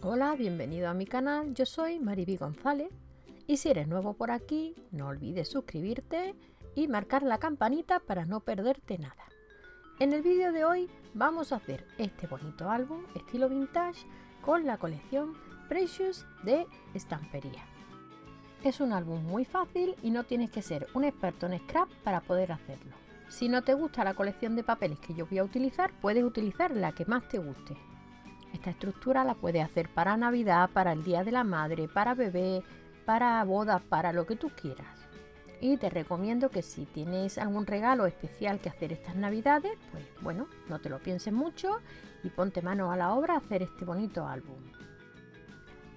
Hola, bienvenido a mi canal, yo soy Mariby González y si eres nuevo por aquí no olvides suscribirte y marcar la campanita para no perderte nada. En el vídeo de hoy vamos a hacer este bonito álbum estilo vintage con la colección Precious de estampería. Es un álbum muy fácil y no tienes que ser un experto en scrap para poder hacerlo. Si no te gusta la colección de papeles que yo voy a utilizar, puedes utilizar la que más te guste. Esta estructura la puedes hacer para Navidad, para el Día de la Madre, para bebé, para bodas, para lo que tú quieras. Y te recomiendo que si tienes algún regalo especial que hacer estas navidades, pues bueno, no te lo pienses mucho y ponte mano a la obra a hacer este bonito álbum.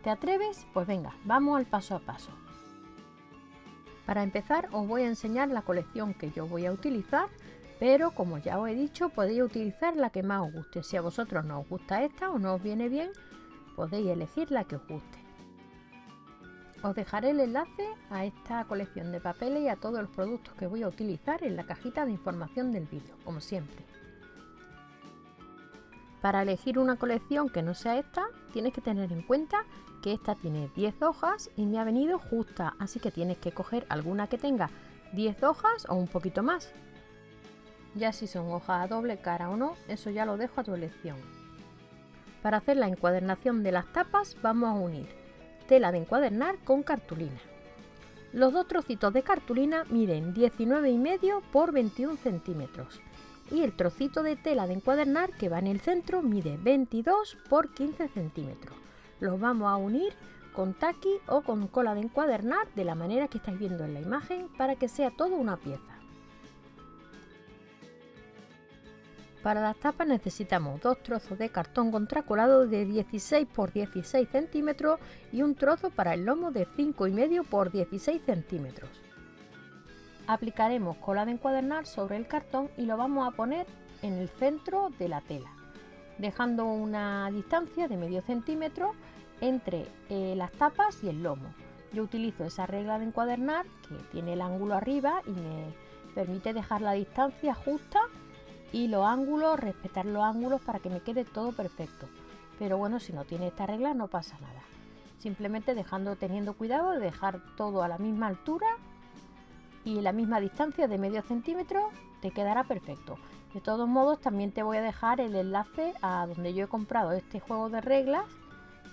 ¿Te atreves? Pues venga, vamos al paso a paso. Para empezar os voy a enseñar la colección que yo voy a utilizar pero como ya os he dicho podéis utilizar la que más os guste. Si a vosotros no os gusta esta o no os viene bien, podéis elegir la que os guste. Os dejaré el enlace a esta colección de papeles y a todos los productos que voy a utilizar en la cajita de información del vídeo, como siempre. Para elegir una colección que no sea esta, tienes que tener en cuenta que esta tiene 10 hojas y me ha venido justa, así que tienes que coger alguna que tenga 10 hojas o un poquito más. Ya si son hojas a doble cara o no, eso ya lo dejo a tu elección. Para hacer la encuadernación de las tapas vamos a unir tela de encuadernar con cartulina. Los dos trocitos de cartulina miden 19,5 por 21 centímetros y el trocito de tela de encuadernar que va en el centro mide 22 por 15 centímetros. Los vamos a unir con taqui o con cola de encuadernar de la manera que estáis viendo en la imagen para que sea todo una pieza. Para las tapas necesitamos dos trozos de cartón contracolado de 16 por 16 centímetros y un trozo para el lomo de 5,5 por 16 centímetros. Aplicaremos cola de encuadernar sobre el cartón y lo vamos a poner en el centro de la tela, dejando una distancia de medio centímetro entre eh, las tapas y el lomo. Yo utilizo esa regla de encuadernar que tiene el ángulo arriba y me permite dejar la distancia justa y los ángulos, respetar los ángulos para que me quede todo perfecto. Pero bueno, si no tiene esta regla no pasa nada. Simplemente dejando, teniendo cuidado de dejar todo a la misma altura y la misma distancia de medio centímetro te quedará perfecto. De todos modos también te voy a dejar el enlace a donde yo he comprado este juego de reglas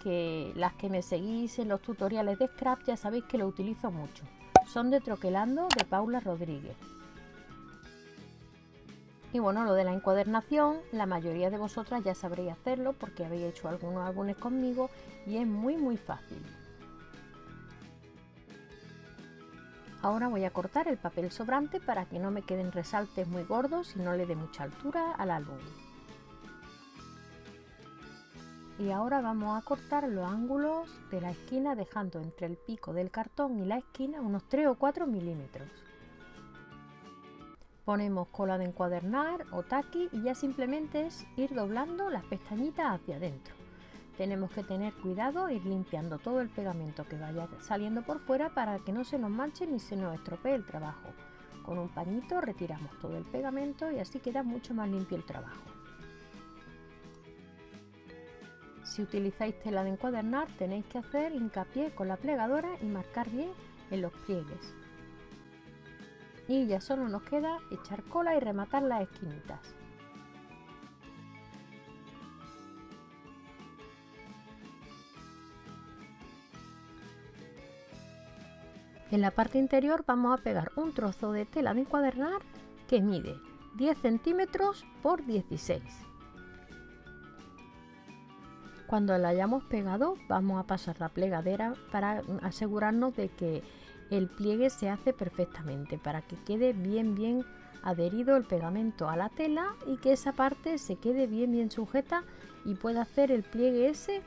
que las que me seguís en los tutoriales de Scrap ya sabéis que lo utilizo mucho. Son de Troquelando de Paula Rodríguez. Y bueno, lo de la encuadernación, la mayoría de vosotras ya sabréis hacerlo porque habéis hecho algunos álbumes conmigo y es muy muy fácil. Ahora voy a cortar el papel sobrante para que no me queden resaltes muy gordos y no le dé mucha altura al álbum. Y ahora vamos a cortar los ángulos de la esquina dejando entre el pico del cartón y la esquina unos 3 o 4 milímetros. Ponemos cola de encuadernar o taqui y ya simplemente es ir doblando las pestañitas hacia adentro. Tenemos que tener cuidado, ir limpiando todo el pegamento que vaya saliendo por fuera para que no se nos manche ni se nos estropee el trabajo. Con un pañito retiramos todo el pegamento y así queda mucho más limpio el trabajo. Si utilizáis tela de encuadernar tenéis que hacer hincapié con la plegadora y marcar bien en los pliegues y ya solo nos queda echar cola y rematar las esquinitas. En la parte interior vamos a pegar un trozo de tela de encuadernar que mide 10 centímetros por 16. Cuando la hayamos pegado vamos a pasar la plegadera para asegurarnos de que el pliegue se hace perfectamente para que quede bien bien adherido el pegamento a la tela y que esa parte se quede bien bien sujeta y pueda hacer el pliegue ese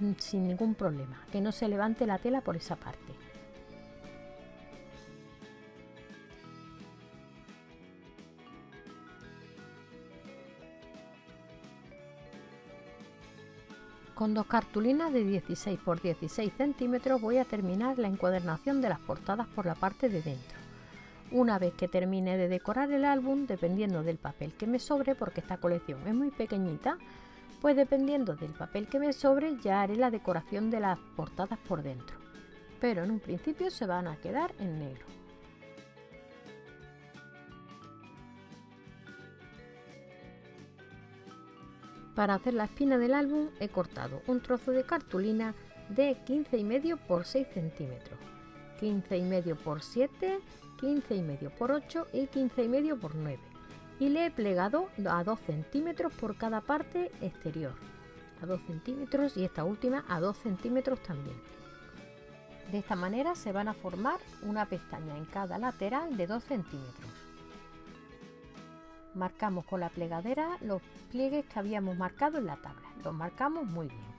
mm, sin ningún problema, que no se levante la tela por esa parte. Con dos cartulinas de 16 por 16 centímetros voy a terminar la encuadernación de las portadas por la parte de dentro. Una vez que termine de decorar el álbum, dependiendo del papel que me sobre, porque esta colección es muy pequeñita, Pues dependiendo del papel que me sobre ya haré la decoración de las portadas por dentro. Pero en un principio se van a quedar en negro. Para hacer la espina del álbum he cortado un trozo de cartulina de 15,5 por 6 centímetros, 15,5 por 7, 15,5 por 8 y 15,5 por 9 y le he plegado a 2 centímetros por cada parte exterior, a 2 centímetros y esta última a 2 centímetros también. De esta manera se van a formar una pestaña en cada lateral de 2 centímetros marcamos con la plegadera los pliegues que habíamos marcado en la tabla. Los marcamos muy bien.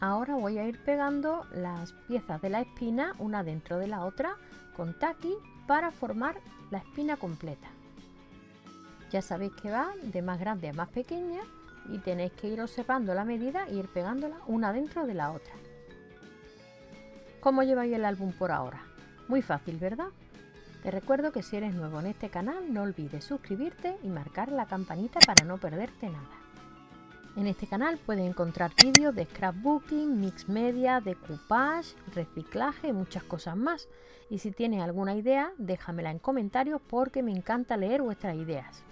Ahora voy a ir pegando las piezas de la espina una dentro de la otra con taqui para formar la espina completa. Ya sabéis que va de más grande a más pequeña y tenéis que ir observando la medida e ir pegándola una dentro de la otra. ¿Cómo lleváis el álbum por ahora? Muy fácil, ¿verdad? Te recuerdo que si eres nuevo en este canal no olvides suscribirte y marcar la campanita para no perderte nada. En este canal puedes encontrar vídeos de scrapbooking, mix media, decoupage, reciclaje y muchas cosas más. Y si tienes alguna idea, déjamela en comentarios porque me encanta leer vuestras ideas.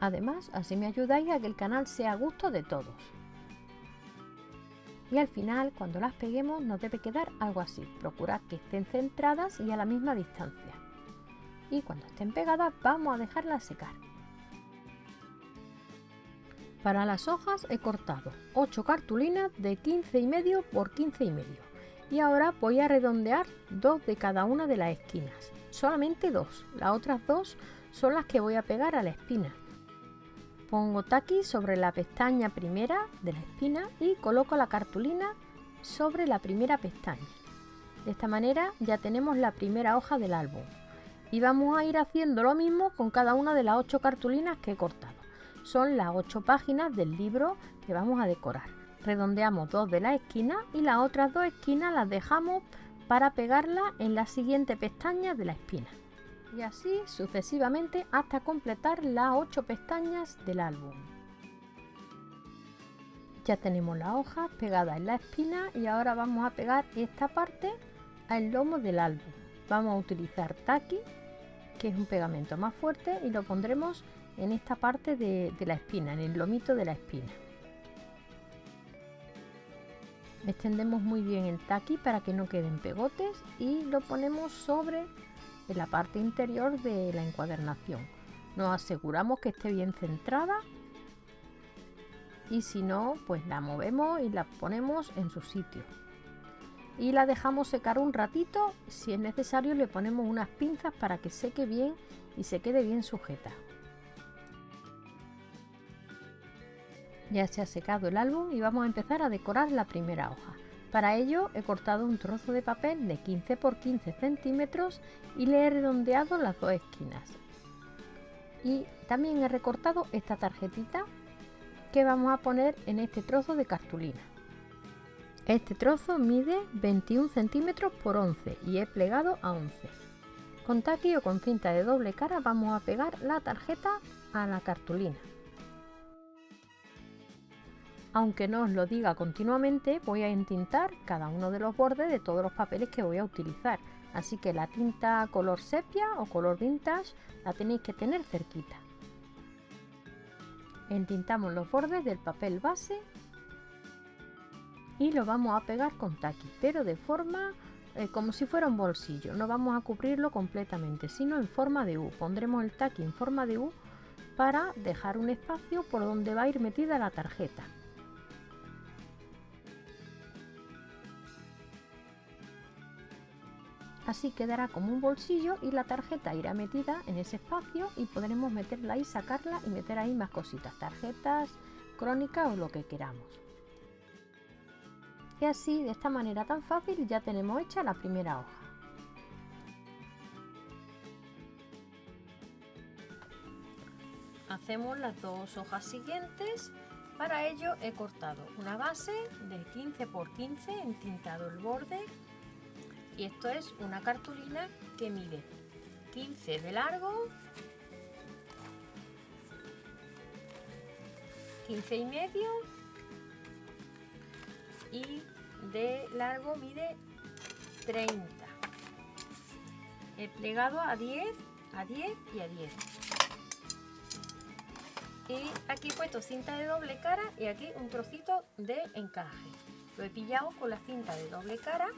Además, así me ayudáis a que el canal sea a gusto de todos y al final cuando las peguemos nos debe quedar algo así. Procurad que estén centradas y a la misma distancia. Y cuando estén pegadas vamos a dejarlas secar. Para las hojas he cortado 8 cartulinas de 15 y medio por 15 y medio. Y ahora voy a redondear dos de cada una de las esquinas. Solamente dos. Las otras dos son las que voy a pegar a la espina. Pongo taqui sobre la pestaña primera de la espina y coloco la cartulina sobre la primera pestaña. De esta manera ya tenemos la primera hoja del álbum. Y vamos a ir haciendo lo mismo con cada una de las ocho cartulinas que he cortado. Son las ocho páginas del libro que vamos a decorar. Redondeamos dos de las esquinas y las otras dos esquinas las dejamos para pegarla en la siguiente pestaña de la espina y así sucesivamente hasta completar las 8 pestañas del álbum. Ya tenemos la hoja pegada en la espina y ahora vamos a pegar esta parte al lomo del álbum. Vamos a utilizar Taki, que es un pegamento más fuerte, y lo pondremos en esta parte de, de la espina, en el lomito de la espina. Extendemos muy bien el taqui para que no queden pegotes y lo ponemos sobre en la parte interior de la encuadernación. Nos aseguramos que esté bien centrada y si no, pues la movemos y la ponemos en su sitio. Y la dejamos secar un ratito, si es necesario le ponemos unas pinzas para que seque bien y se quede bien sujeta. Ya se ha secado el álbum y vamos a empezar a decorar la primera hoja. Para ello he cortado un trozo de papel de 15 por 15 centímetros y le he redondeado las dos esquinas. Y también he recortado esta tarjetita que vamos a poner en este trozo de cartulina. Este trozo mide 21 centímetros por 11 y he plegado a 11. Con taqui o con cinta de doble cara vamos a pegar la tarjeta a la cartulina. Aunque no os lo diga continuamente, voy a entintar cada uno de los bordes de todos los papeles que voy a utilizar. Así que la tinta color sepia o color vintage la tenéis que tener cerquita. Entintamos los bordes del papel base y lo vamos a pegar con taqui, pero de forma eh, como si fuera un bolsillo. No vamos a cubrirlo completamente, sino en forma de U. Pondremos el taqui en forma de U para dejar un espacio por donde va a ir metida la tarjeta. Así quedará como un bolsillo y la tarjeta irá metida en ese espacio y podremos meterla y sacarla y meter ahí más cositas, tarjetas, crónicas o lo que queramos. Y así, de esta manera tan fácil, ya tenemos hecha la primera hoja. Hacemos las dos hojas siguientes. Para ello he cortado una base de 15 por 15, entintado el borde y esto es una cartulina que mide 15 de largo 15 y medio y de largo mide 30 he plegado a 10 a 10 y a 10 y aquí he puesto cinta de doble cara y aquí un trocito de encaje. Lo he pillado con la cinta de doble cara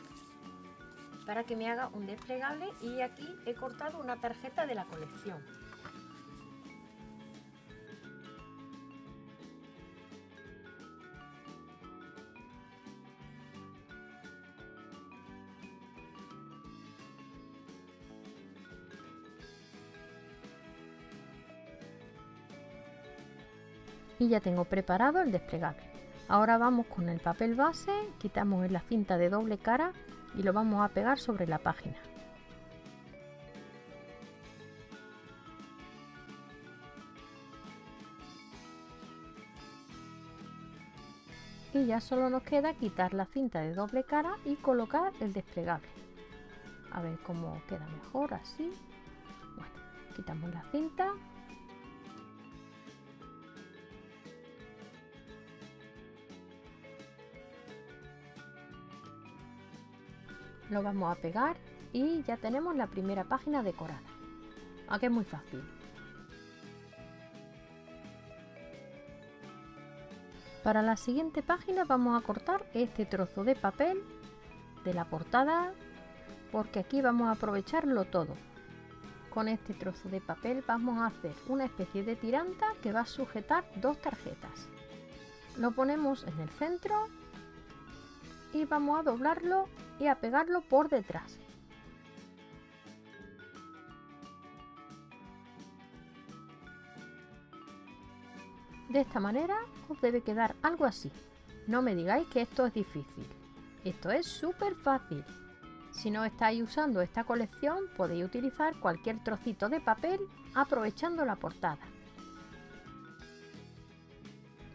para que me haga un desplegable y aquí he cortado una tarjeta de la colección y ya tengo preparado el desplegable. Ahora vamos con el papel base, quitamos la cinta de doble cara y lo vamos a pegar sobre la página. Y ya solo nos queda quitar la cinta de doble cara y colocar el desplegable. A ver cómo queda mejor así. Bueno, quitamos la cinta lo vamos a pegar y ya tenemos la primera página decorada. Aquí es muy fácil. Para la siguiente página vamos a cortar este trozo de papel de la portada porque aquí vamos a aprovecharlo todo. Con este trozo de papel vamos a hacer una especie de tiranta que va a sujetar dos tarjetas. Lo ponemos en el centro y vamos a doblarlo y a pegarlo por detrás. De esta manera os debe quedar algo así. No me digáis que esto es difícil. Esto es súper fácil. Si no estáis usando esta colección podéis utilizar cualquier trocito de papel aprovechando la portada.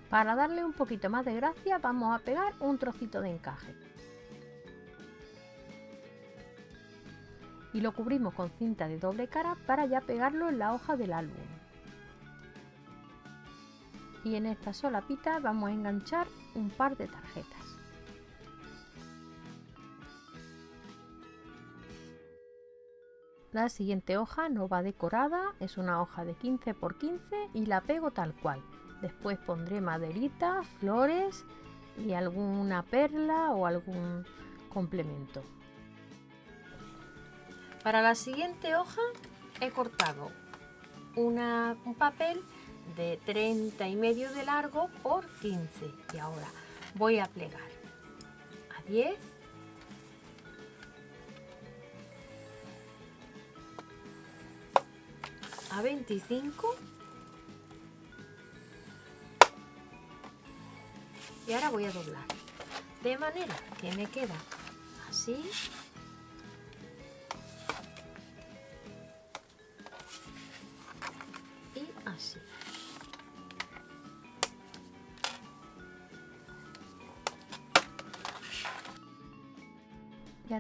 Para darle un poquito más de gracia vamos a pegar un trocito de encaje. Y lo cubrimos con cinta de doble cara para ya pegarlo en la hoja del álbum. Y en esta solapita vamos a enganchar un par de tarjetas. La siguiente hoja no va decorada, es una hoja de 15 x 15 y la pego tal cual. Después pondré maderita, flores y alguna perla o algún complemento. Para la siguiente hoja he cortado un papel de 30 y medio de largo por 15 y ahora voy a plegar a 10 a 25 y ahora voy a doblar. De manera que me queda así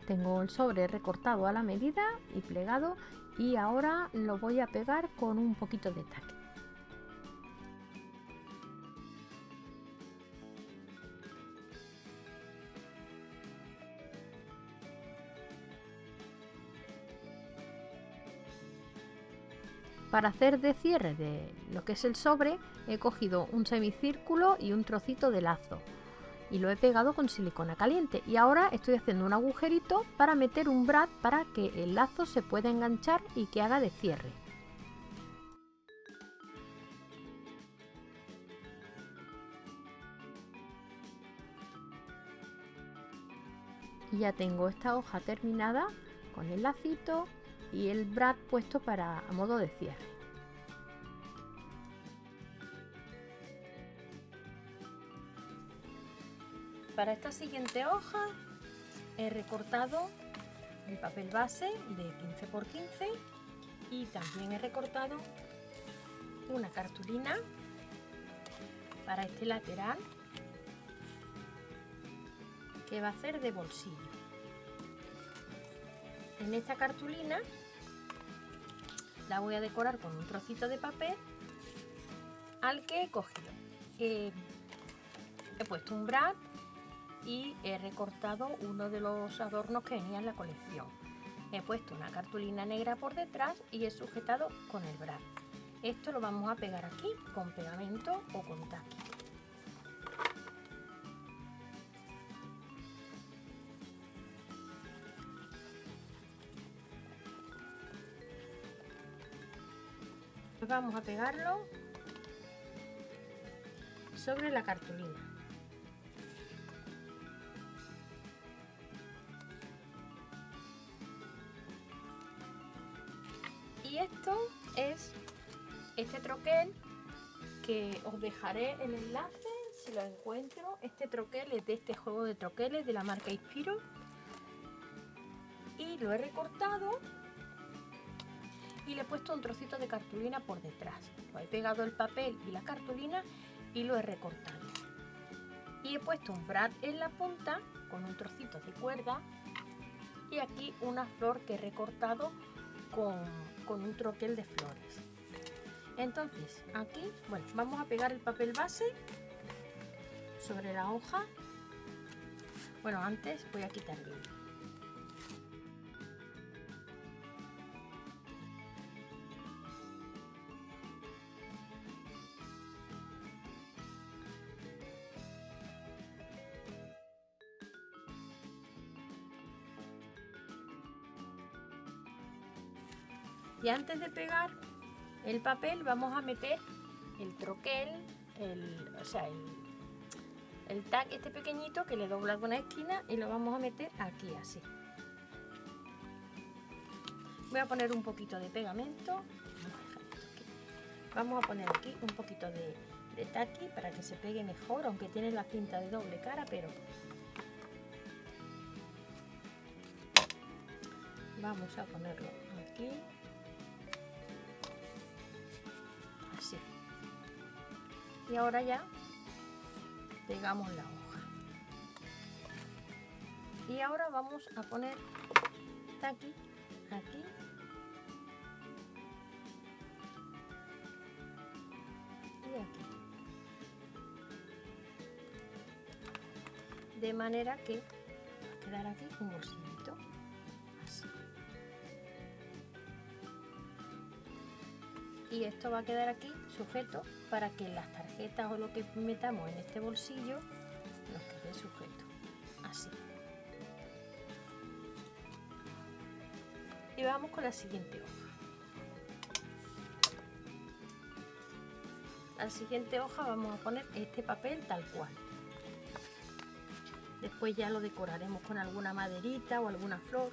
tengo el sobre recortado a la medida y plegado y ahora lo voy a pegar con un poquito de taque. Para hacer de cierre de lo que es el sobre he cogido un semicírculo y un trocito de lazo y lo he pegado con silicona caliente y ahora estoy haciendo un agujerito para meter un brad para que el lazo se pueda enganchar y que haga de cierre. Y ya tengo esta hoja terminada con el lacito y el brad puesto para a modo de cierre. Para esta siguiente hoja he recortado el papel base de 15 x 15 y también he recortado una cartulina para este lateral que va a ser de bolsillo. En esta cartulina la voy a decorar con un trocito de papel al que he cogido. he puesto un brad y he recortado uno de los adornos que venía en la colección. He puesto una cartulina negra por detrás y he sujetado con el brad. Esto lo vamos a pegar aquí con pegamento o con taqui. Vamos a pegarlo sobre la cartulina. Os dejaré el enlace si lo encuentro. Este troquel es de este juego de troqueles de la marca Inspiro. Y lo he recortado y le he puesto un trocito de cartulina por detrás. Lo he pegado el papel y la cartulina y lo he recortado. Y he puesto un brad en la punta con un trocito de cuerda y aquí una flor que he recortado con, con un troquel de flores. Entonces, aquí, bueno, vamos a pegar el papel base sobre la hoja. Bueno, antes voy a quitar el Y antes de pegar el papel vamos a meter el troquel, el, o sea, el, el este pequeñito que le dobla una esquina y lo vamos a meter aquí así. Voy a poner un poquito de pegamento. Vamos a poner aquí un poquito de, de taqui para que se pegue mejor, aunque tiene la cinta de doble cara, pero vamos a ponerlo aquí y ahora ya pegamos la hoja. Y ahora vamos a poner aquí aquí. Y aquí. De manera que va a quedar aquí bolsillito así y esto va a quedar aquí sujeto para que las tarjetas o lo que metamos en este bolsillo nos quede sujeto así. Y vamos con la siguiente hoja. La siguiente hoja vamos a poner este papel tal cual. Después ya lo decoraremos con alguna maderita o alguna flor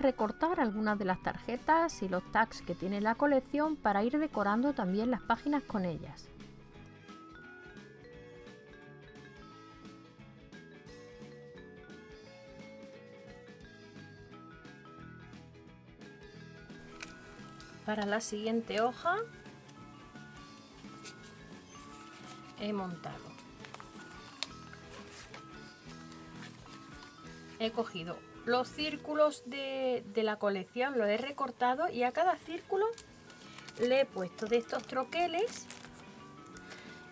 recortar algunas de las tarjetas y los tags que tiene la colección para ir decorando también las páginas con ellas. Para la siguiente hoja he montado. He cogido los círculos de, la colección los he recortado y a cada círculo le he puesto de estos troqueles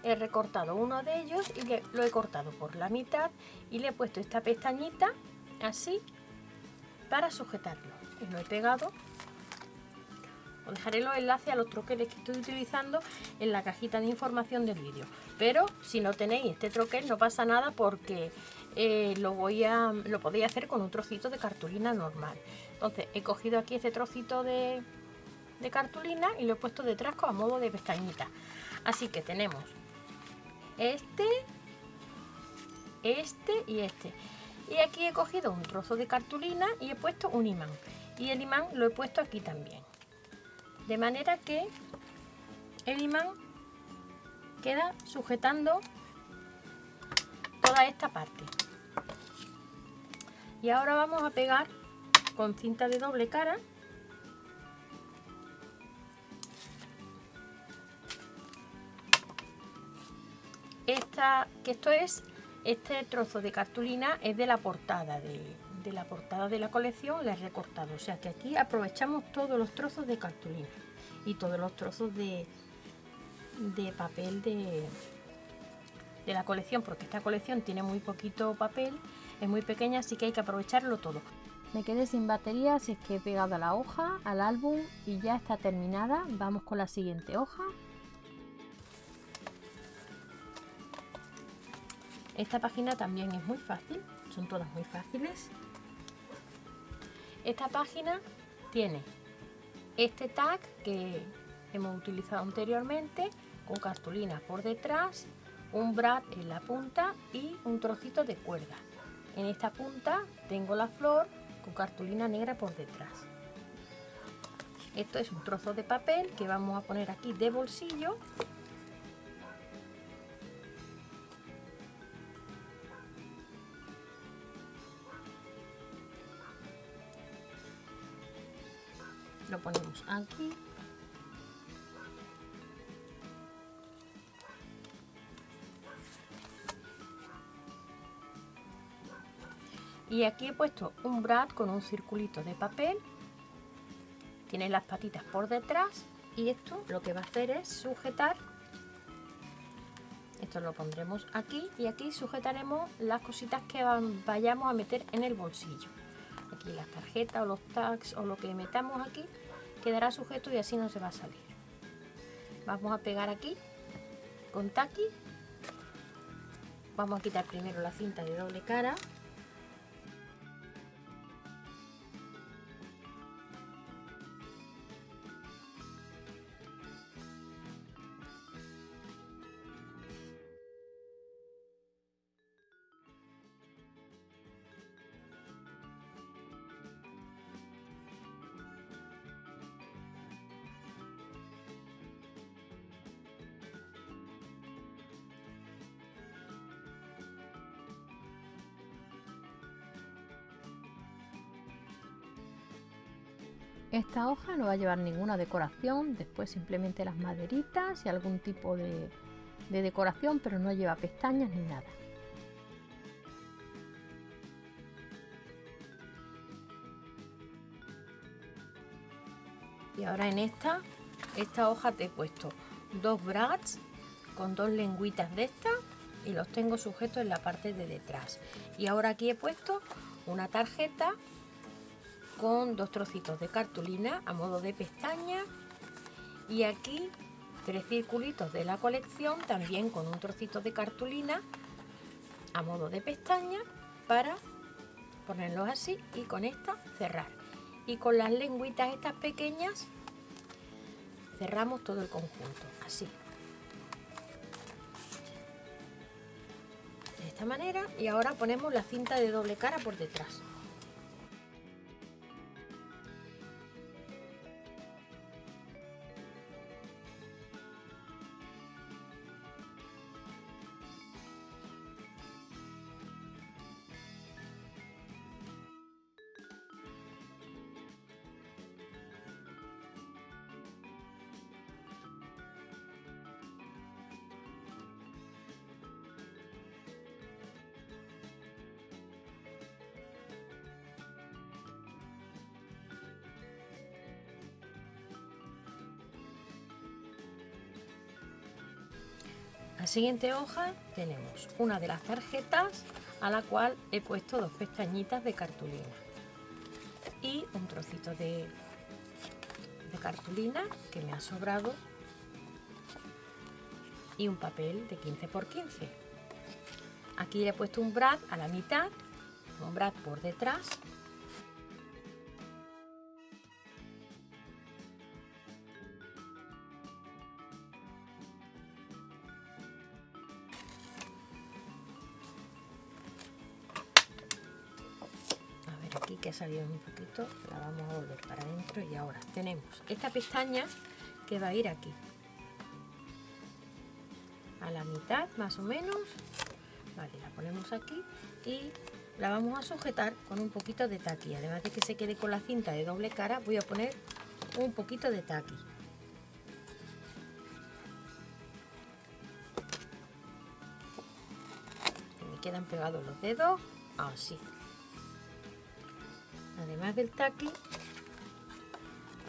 he recortado uno de ellos y lo he cortado por la mitad y le he puesto esta pestañita así para sujetarlo. Y lo he pegado. Os dejaré los enlaces a los troqueles que estoy utilizando en la cajita de información del vídeo. Pero si no tenéis este troquel no pasa nada porque eh, lo voy a lo podéis hacer con un trocito de cartulina normal. Entonces he cogido aquí este trocito de, cartulina y lo he puesto detrás a modo de pestañita. Así que tenemos este este y este. Y aquí he cogido un trozo de cartulina y he puesto un imán. Y el imán lo he puesto aquí también. De manera que el imán queda sujetando toda esta parte y ahora vamos a pegar con cinta de doble cara. Esta que esto es este trozo de cartulina es de la portada de, la portada de la colección la he recortado. O sea que aquí aprovechamos todos los trozos de cartulina y todos los trozos de, de papel de, de la colección porque esta colección tiene muy poquito papel es muy pequeña así que hay que aprovecharlo todo. Me quedé sin batería así es que he pegado la hoja al álbum y ya está terminada. Vamos con la siguiente hoja. Esta página también es muy fácil son todas muy fáciles. Esta página tiene este tag que hemos utilizado anteriormente con cartulina por detrás un brad en la punta y un trocito de cuerda. En esta punta tengo la flor con cartulina negra por detrás. Esto es un trozo de papel que vamos a poner aquí de bolsillo. Lo ponemos aquí y aquí he puesto un brad con un circulito de papel. Tiene las patitas por detrás y esto lo que va a hacer es sujetar. Esto lo pondremos aquí y aquí sujetaremos las cositas que vayamos a meter en el bolsillo. Aquí las tarjetas o los tags o lo que metamos aquí quedará sujeto y así no se va a salir. Vamos a pegar aquí con taqui vamos a quitar primero la cinta de doble cara Esta hoja no va a llevar ninguna decoración, después simplemente las maderitas y algún tipo de, decoración, pero no lleva pestañas ni nada. Y ahora en esta, esta hoja te he puesto dos brads con dos lengüitas de estas y los tengo sujetos en la parte de detrás. Y ahora aquí he puesto una tarjeta con dos trocitos de cartulina a modo de pestaña. Y aquí tres circulitos de la colección también con un trocito de cartulina a modo de pestaña para ponerlos así y con esta cerrar. Y con las lengüitas estas pequeñas cerramos todo el conjunto así. De esta manera y ahora ponemos la cinta de doble cara por detrás siguiente hoja tenemos una de las tarjetas a la cual he puesto dos pestañitas de cartulina y un trocito de, de cartulina que me ha sobrado y un papel de 15 x 15 aquí le he puesto un brad a la mitad un brad por detrás salido un poquito la vamos a volver para adentro y ahora tenemos esta pestaña que va a ir aquí a la mitad más o menos vale la ponemos aquí y la vamos a sujetar con un poquito de taqui. Además de que se quede con la cinta de doble cara, voy a poner un poquito de taqui. Me quedan pegados los dedos, así. Además del taqui,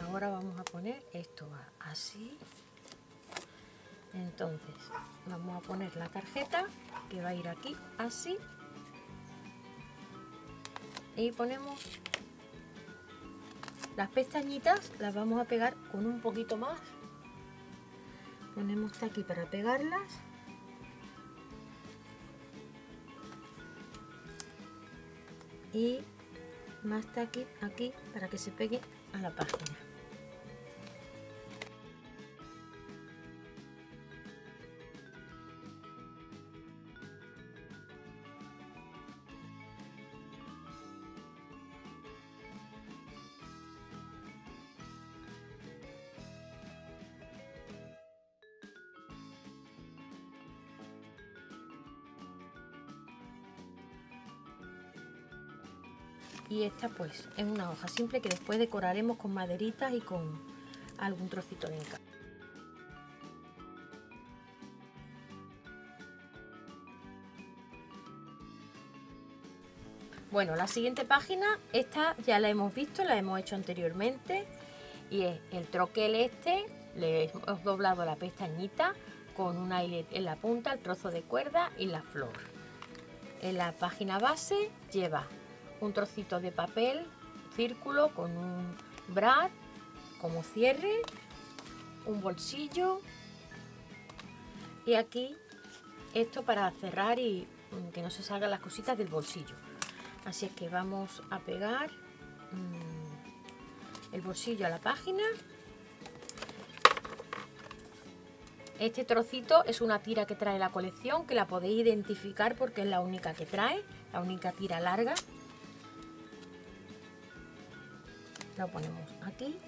ahora vamos a poner esto así. Entonces, vamos a poner la tarjeta que va a ir aquí así. Y ponemos las pestañitas las vamos a pegar con un poquito más. Ponemos aquí para pegarlas. Y más taqui aquí para que se pegue a la página esta pues es una hoja simple que después decoraremos con maderitas y con algún trocito de encaje. Bueno, la siguiente página, esta ya la hemos visto, la hemos hecho anteriormente y es el troquel este, le hemos doblado la pestañita con un aire en la punta, el trozo de cuerda y la flor. En la página base lleva un trocito de papel círculo con un brad como cierre, un bolsillo y aquí esto para cerrar y mm, que no se salgan las cositas del bolsillo. Así es que vamos a pegar mm, el bolsillo a la página. Este trocito es una tira que trae la colección, que la podéis identificar porque es la única que trae, la única tira larga. Lo ponemos aquí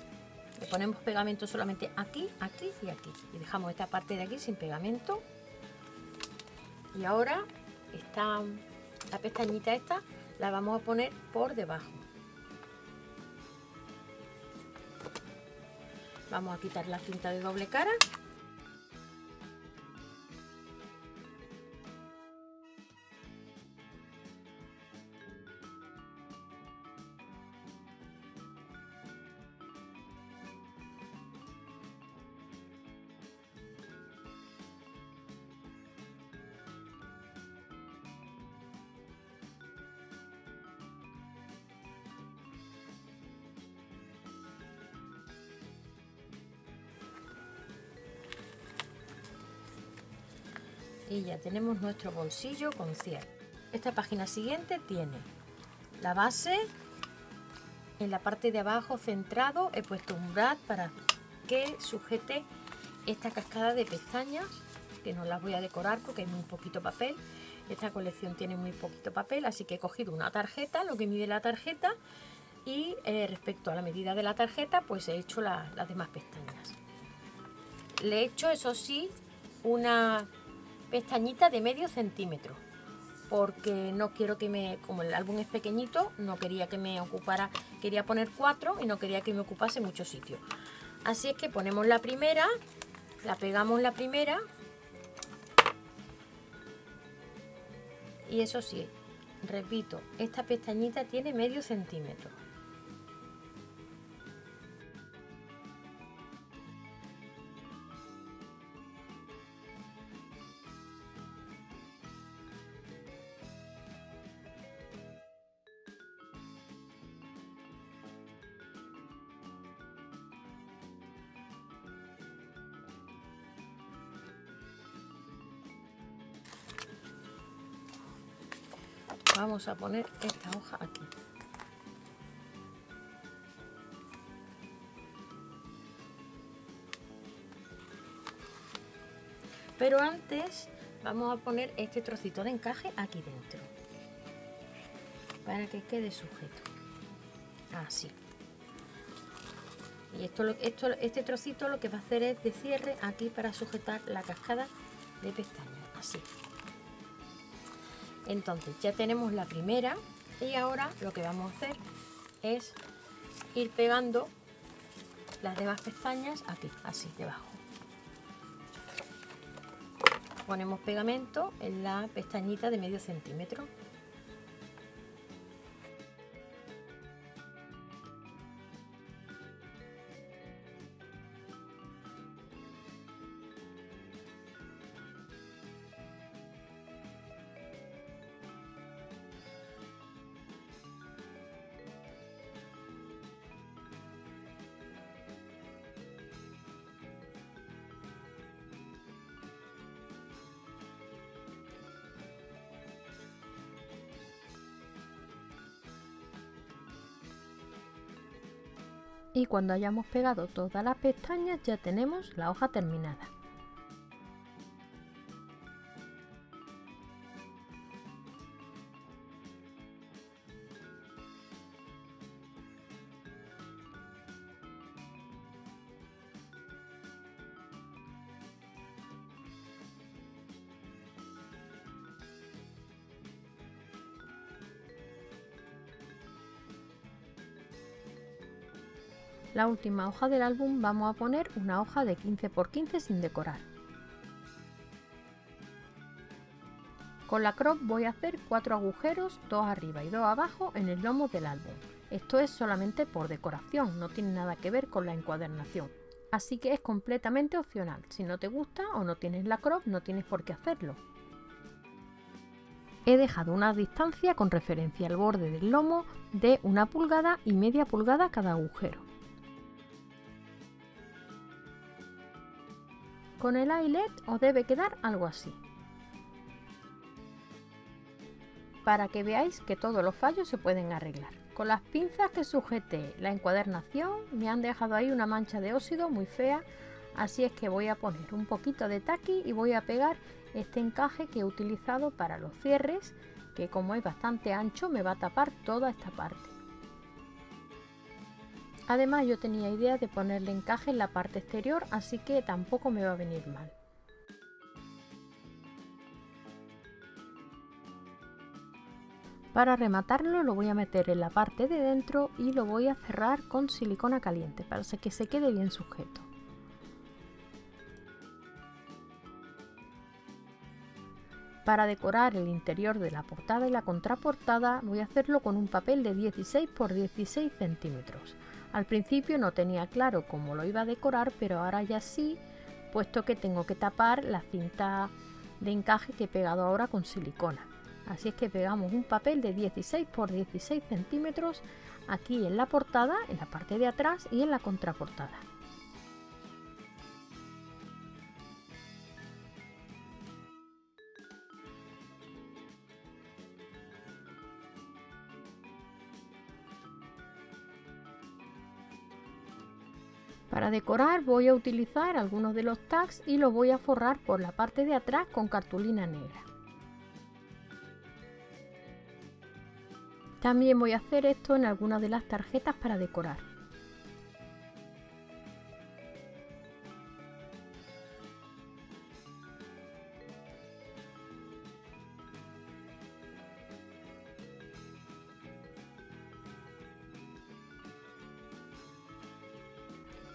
le ponemos pegamento solamente aquí aquí y aquí. Y dejamos esta parte de aquí sin pegamento. Y ahora esta la pestañita esta la vamos a poner por debajo. Vamos a quitar la cinta de doble cara y ya tenemos nuestro bolsillo con cierre. Esta página siguiente tiene la base, en la parte de abajo centrado he puesto un brad para que sujete esta cascada de pestañas que no las voy a decorar porque hay muy poquito papel esta colección tiene muy poquito papel así que he cogido una tarjeta lo que mide la tarjeta y eh, respecto a la medida de la tarjeta pues he hecho las demás pestañas le he hecho eso sí una pestañita de medio centímetro porque no quiero que me, como el álbum es pequeñito, no quería que me ocupara, quería poner cuatro y no quería que me ocupase mucho sitio. Así es que ponemos la primera, la pegamos la primera y eso sí, repito, esta pestañita tiene medio centímetro. Vamos a poner esta hoja aquí. Pero antes vamos a poner este trocito de encaje aquí dentro. Para que quede sujeto. Así. Y esto, este trocito lo que va a hacer es de cierre aquí para sujetar la cascada de pestañas. Así entonces ya tenemos la primera y ahora lo que vamos a hacer es ir pegando las demás pestañas aquí, así debajo. Ponemos pegamento en la pestañita de medio centímetro. Cuando hayamos pegado todas las pestañas ya tenemos la hoja terminada. La última hoja del álbum vamos a poner una hoja de 15 x 15 sin decorar. Con la crop voy a hacer cuatro agujeros, dos arriba y dos abajo en el lomo del álbum. Esto es solamente por decoración, no tiene nada que ver con la encuadernación. Así que es completamente opcional. Si no te gusta o no tienes la crop, no tienes por qué hacerlo. He dejado una distancia con referencia al borde del lomo de una pulgada y media pulgada cada agujero. Con el eyelet os debe quedar algo así. Para que veáis que todos los fallos se pueden arreglar. Con las pinzas que sujeté la encuadernación me han dejado ahí una mancha de óxido muy fea, así es que voy a poner un poquito de taqui y voy a pegar este encaje que he utilizado para los cierres, que como es bastante ancho me va a tapar toda esta parte. Además yo tenía idea de ponerle encaje en la parte exterior, así que tampoco me va a venir mal. Para rematarlo lo voy a meter en la parte de dentro y lo voy a cerrar con silicona caliente para que se quede bien sujeto. Para decorar el interior de la portada y la contraportada voy a hacerlo con un papel de 16 x 16 centímetros. Al principio no tenía claro cómo lo iba a decorar, pero ahora ya sí, puesto que tengo que tapar la cinta de encaje que he pegado ahora con silicona. Así es que pegamos un papel de 16 x 16 centímetros aquí en la portada, en la parte de atrás y en la contraportada. Para decorar voy a utilizar algunos de los tags y los voy a forrar por la parte de atrás con cartulina negra. También voy a hacer esto en algunas de las tarjetas para decorar.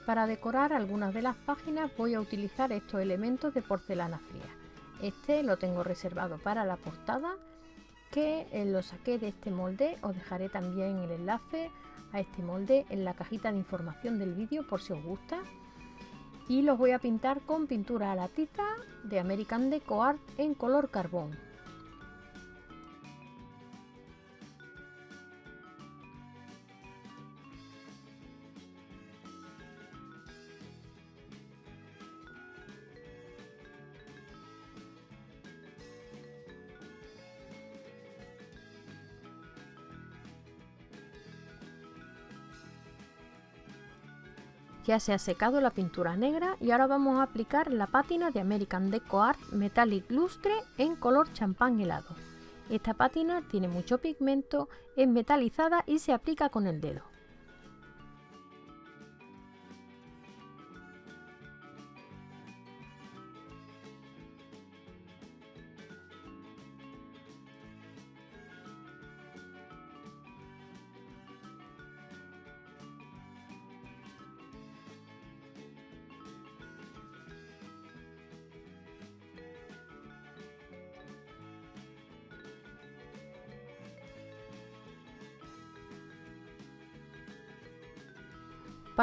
Para decorar algunas de las páginas voy a utilizar estos elementos de porcelana fría. Este lo tengo reservado para la portada que eh, lo saqué de este molde. Os dejaré también el enlace a este molde en la cajita de información del vídeo por si os gusta. Y los voy a pintar con pintura a la tiza de American Deco Art en color carbón. Ya se ha secado la pintura negra y ahora vamos a aplicar la pátina de American Deco Art Metallic Lustre en color champán helado. Esta pátina tiene mucho pigmento, es metalizada y se aplica con el dedo.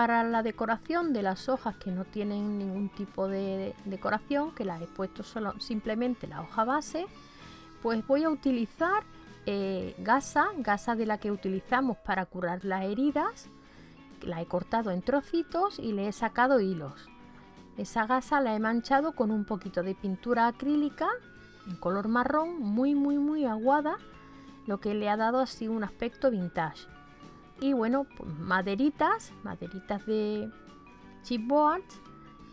Para la decoración de las hojas que no tienen ningún tipo de decoración, que las he puesto solo, simplemente la hoja base, pues voy a utilizar eh, gasa, gasa de la que utilizamos para curar las heridas. La he cortado en trocitos y le he sacado hilos. Esa gasa la he manchado con un poquito de pintura acrílica en color marrón, muy muy muy aguada, lo que le ha dado así un aspecto vintage y bueno, pues maderitas, maderitas de chipboard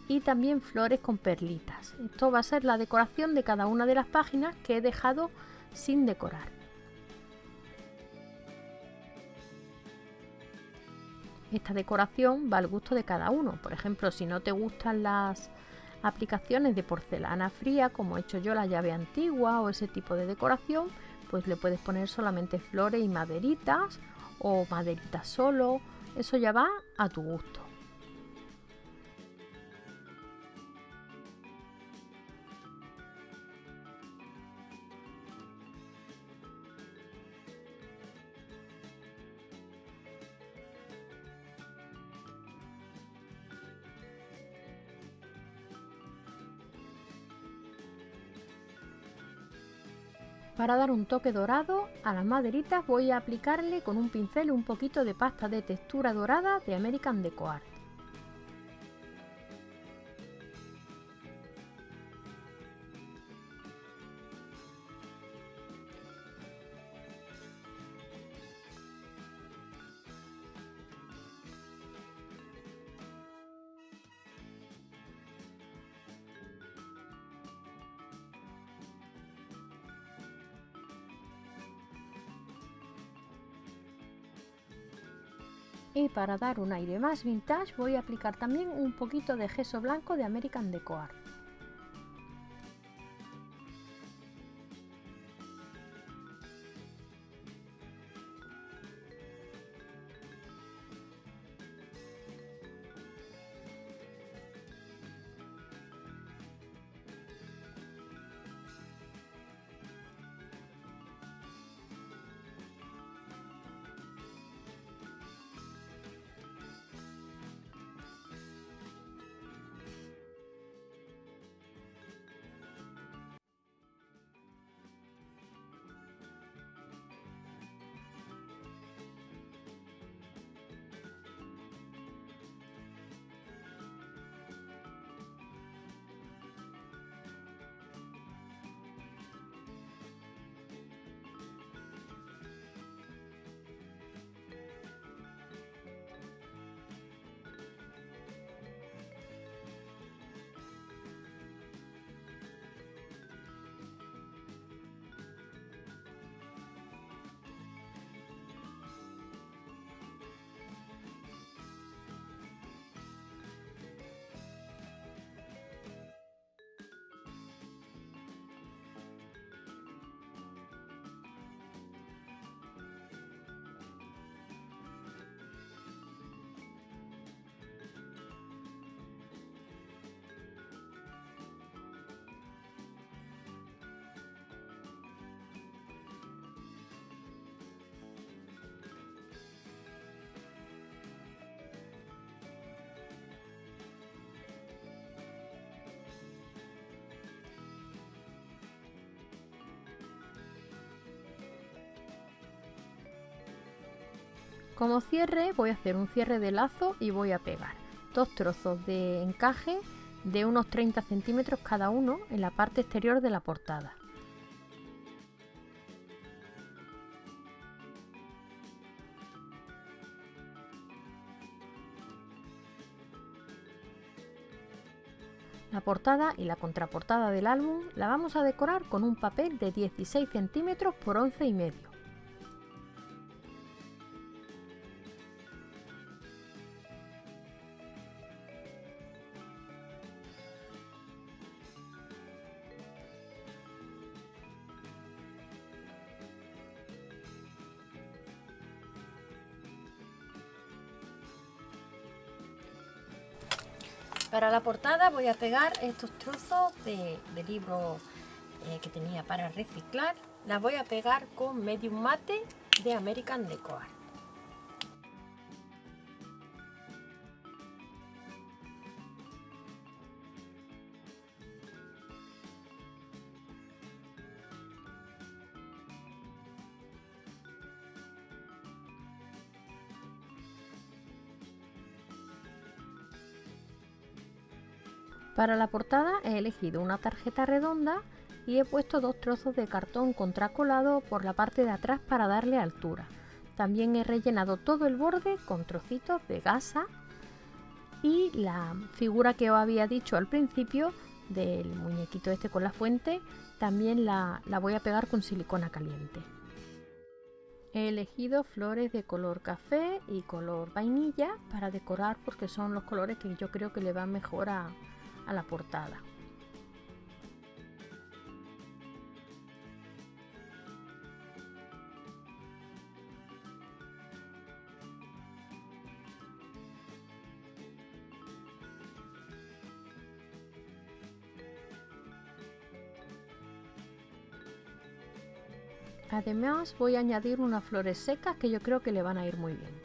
y también flores con perlitas. Esto va a ser la decoración de cada una de las páginas que he dejado sin decorar. Esta decoración va al gusto de cada uno. Por ejemplo, si no te gustan las aplicaciones de porcelana fría, como he hecho yo la llave antigua o ese tipo de decoración, pues le puedes poner solamente flores y maderitas o maderita solo, eso ya va a tu gusto. Para dar un toque dorado a las maderitas voy a aplicarle con un pincel un poquito de pasta de textura dorada de American Deco Art. Y para dar un aire más vintage voy a aplicar también un poquito de gesso blanco de American Deco Art. Como cierre voy a hacer un cierre de lazo y voy a pegar dos trozos de encaje de unos 30 centímetros cada uno en la parte exterior de la portada. La portada y la contraportada del álbum la vamos a decorar con un papel de 16 centímetros por 11 y medio. Para la portada voy a pegar estos trozos de, libro eh, que tenía para reciclar. Las voy a pegar con medium mate de American Deco Para la portada he elegido una tarjeta redonda y he puesto dos trozos de cartón contracolado por la parte de atrás para darle altura. También he rellenado todo el borde con trocitos de gasa y la figura que os había dicho al principio del muñequito este con la fuente también la, voy a pegar con silicona caliente. He elegido flores de color café y color vainilla para decorar porque son los colores que yo creo que le van mejor a, a la portada. Además voy a añadir unas flores secas que yo creo que le van a ir muy bien.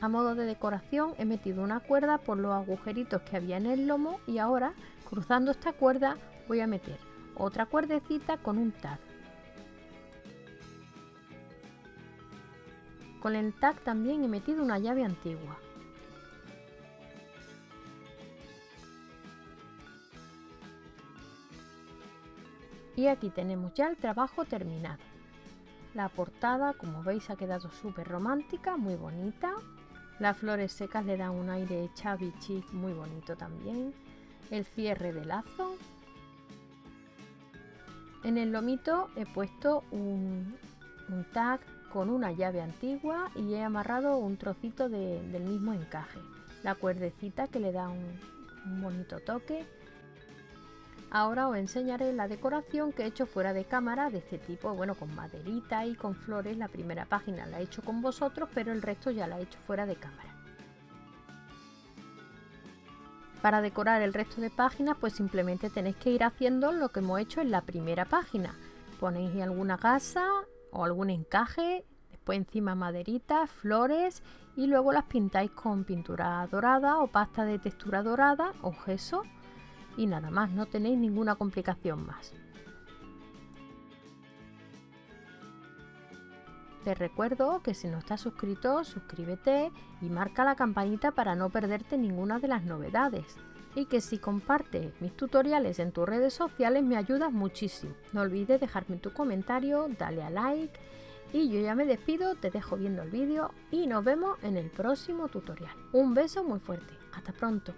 A modo de decoración he metido una cuerda por los agujeritos que había en el lomo y ahora cruzando esta cuerda voy a meter otra cuerdecita con un tag. Con el tag también he metido una llave antigua. Y aquí tenemos ya el trabajo terminado. La portada, como veis, ha quedado súper romántica, muy bonita. Las flores secas le dan un aire chavi chic muy bonito también. El cierre de lazo. En el lomito he puesto un, tag con una llave antigua y he amarrado un trocito del mismo encaje. La cuerdecita que le da un, un bonito toque Ahora os enseñaré la decoración que he hecho fuera de cámara de este tipo, bueno, con maderita y con flores. La primera página la he hecho con vosotros, pero el resto ya la he hecho fuera de cámara. Para decorar el resto de páginas, pues simplemente tenéis que ir haciendo lo que hemos hecho en la primera página. Ponéis alguna gasa o algún encaje, después encima maderita, flores y luego las pintáis con pintura dorada o pasta de textura dorada o gesso y nada más, no tenéis ninguna complicación más. Te recuerdo que si no estás suscrito, suscríbete y marca la campanita para no perderte ninguna de las novedades. Y que si compartes mis tutoriales en tus redes sociales me ayudas muchísimo. No olvides dejarme tu comentario, dale a like y yo ya me despido, te dejo viendo el vídeo y nos vemos en el próximo tutorial. Un beso muy fuerte, hasta pronto.